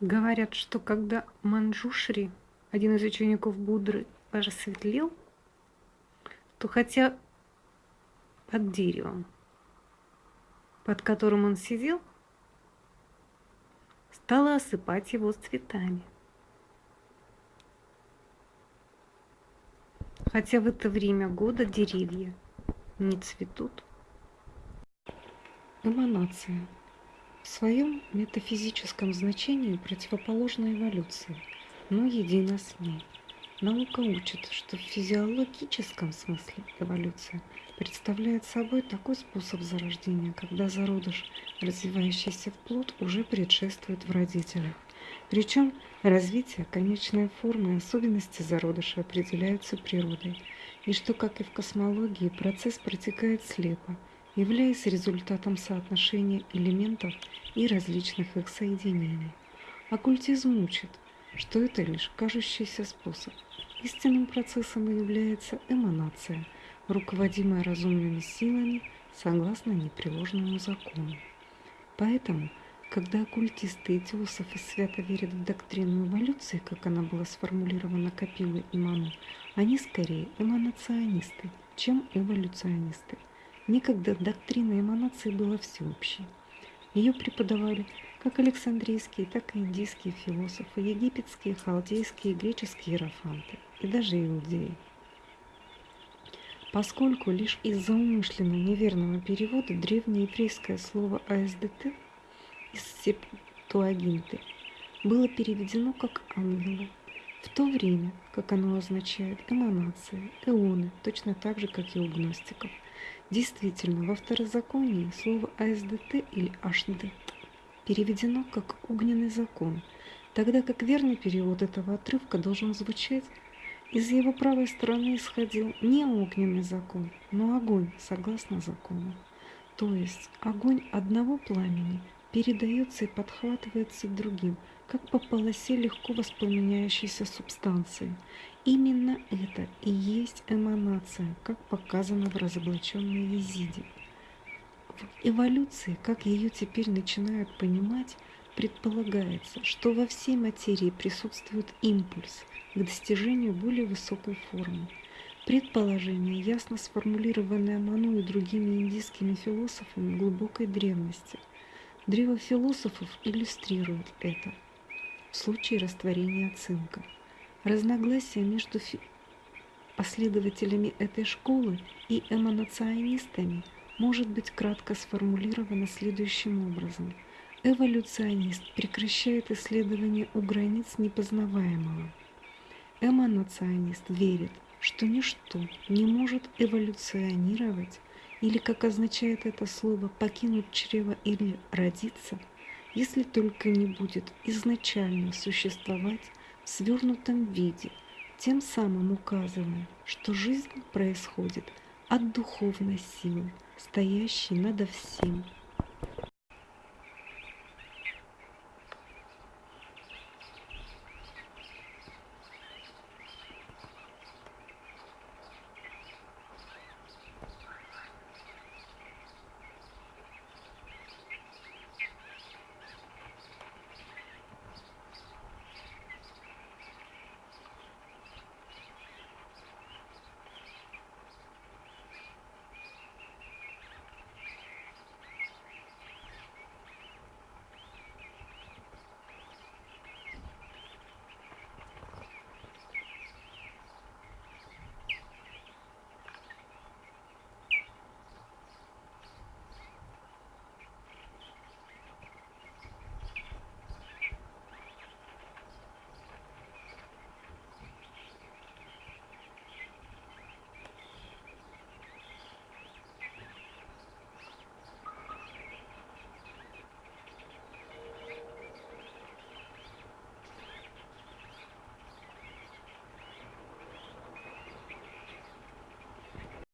Говорят, что когда Манджушри, один из учеников Буддры, просветлел, то хотя под деревом, под которым он сидел, стала осыпать его цветами. Хотя в это время года деревья не цветут. Эманация в своем метафизическом значении противоположна эволюции, но едина с ней. Наука учит, что в физиологическом смысле эволюция представляет собой такой способ зарождения, когда зародыш, развивающийся в плод, уже предшествует в родителях. Причем развитие, конечной формы и особенности зародыша определяются природой, и что, как и в космологии, процесс протекает слепо, являясь результатом соотношения элементов и различных их соединений. Оккультизм учит, что это лишь кажущийся способ. Истинным процессом является эманация, руководимая разумными силами согласно непреложному закону. Поэтому, когда оккультисты и теософы свято верят в доктрину эволюции, как она была сформулирована Капилой и Ману, они скорее эманационисты, чем эволюционисты. Некогда доктрина эманации была всеобщей. Ее преподавали как Александрийские, так и индийские философы, египетские, халдейские, греческие иерофанты и даже иудеи. Поскольку лишь из-за умышленно неверного перевода древнееврейское слово АСДТ из септуагинты было переведено как «ангелы», в то время как оно означает эманации, эоны, точно так же, как и у гностиков – Действительно, во второзаконии слово АСДТ или АШД переведено как «огненный закон», тогда как верный перевод этого отрывка должен звучать из его правой стороны исходил не огненный закон, но огонь, согласно закону. То есть огонь одного пламени передается и подхватывается другим, как по полосе легко воспламеняющейся субстанции, Именно это и есть эманация, как показано в разоблаченной Езиде. В эволюции, как ее теперь начинают понимать, предполагается, что во всей материи присутствует импульс к достижению более высокой формы. Предположение, ясно сформулированное Ману и другими индийскими философами глубокой древности. Древо философов иллюстрирует это в случае растворения цинка – Разногласия между последователями этой школы и эманационистами может быть кратко сформулировано следующим образом. Эволюционист прекращает исследование у границ непознаваемого. Эманационист верит, что ничто не может эволюционировать или, как означает это слово, покинуть чрево или родиться, если только не будет изначально существовать в свернутом виде, тем самым указывая, что жизнь происходит от духовной силы, стоящей над всем –